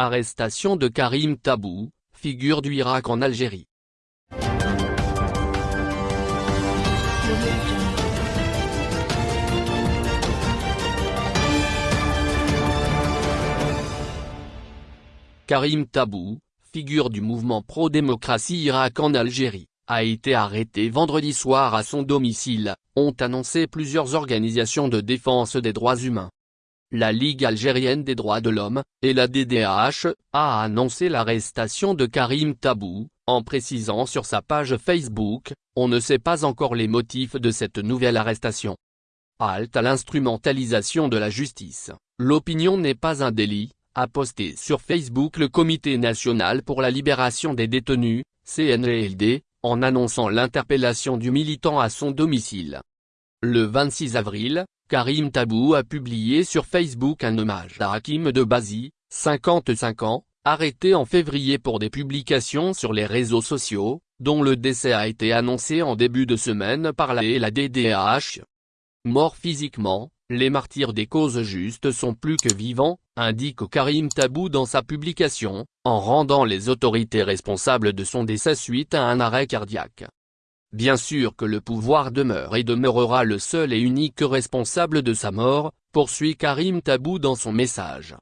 Arrestation de Karim Tabou, figure du Irak en Algérie. Karim Tabou, figure du mouvement pro-démocratie Irak en Algérie, a été arrêté vendredi soir à son domicile, ont annoncé plusieurs organisations de défense des droits humains. La Ligue algérienne des droits de l'homme, et la DDH, a annoncé l'arrestation de Karim Tabou, en précisant sur sa page Facebook, on ne sait pas encore les motifs de cette nouvelle arrestation. Halte à l'instrumentalisation de la justice, l'opinion n'est pas un délit, a posté sur Facebook le Comité national pour la libération des détenus, CNLD, en annonçant l'interpellation du militant à son domicile. Le 26 avril, Karim Tabou a publié sur Facebook un hommage à Hakim de Bazi, 55 ans, arrêté en février pour des publications sur les réseaux sociaux, dont le décès a été annoncé en début de semaine par la et la. Mort physiquement, les martyrs des causes justes sont plus que vivants, indique Karim Tabou dans sa publication, en rendant les autorités responsables de son décès suite à un arrêt cardiaque. Bien sûr que le pouvoir demeure et demeurera le seul et unique responsable de sa mort, poursuit Karim Tabou dans son message.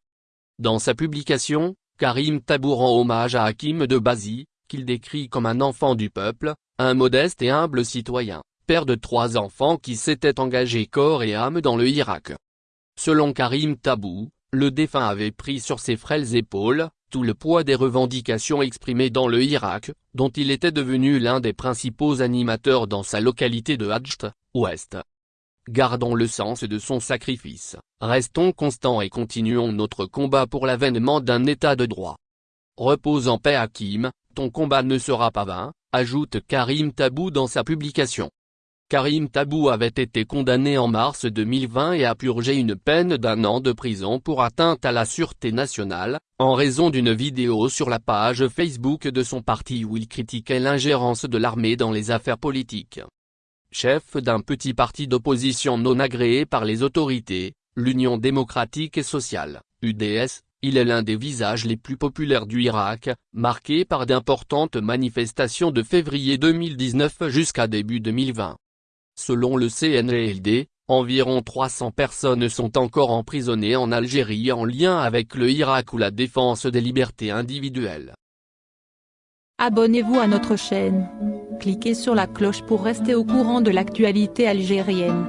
Dans sa publication, Karim Tabou rend hommage à Hakim de Bazi, qu'il décrit comme un enfant du peuple, un modeste et humble citoyen père de trois enfants qui s'était engagé corps et âme dans le Irak. Selon Karim Tabou, le défunt avait pris sur ses frêles épaules, tout le poids des revendications exprimées dans le Irak, dont il était devenu l'un des principaux animateurs dans sa localité de Hadjt, ouest. Gardons le sens de son sacrifice, restons constants et continuons notre combat pour l'avènement d'un état de droit. Repose en paix Hakim, ton combat ne sera pas vain, ajoute Karim Tabou dans sa publication. Karim Tabou avait été condamné en mars 2020 et a purgé une peine d'un an de prison pour atteinte à la sûreté nationale, en raison d'une vidéo sur la page Facebook de son parti où il critiquait l'ingérence de l'armée dans les affaires politiques. Chef d'un petit parti d'opposition non agréé par les autorités, l'Union démocratique et sociale, UDS, il est l'un des visages les plus populaires du Irak, marqué par d'importantes manifestations de février 2019 jusqu'à début 2020. Selon le CNLD, environ 300 personnes sont encore emprisonnées en Algérie en lien avec le Irak ou la défense des libertés individuelles. Abonnez-vous à notre chaîne. Cliquez sur la cloche pour rester au courant de l'actualité algérienne.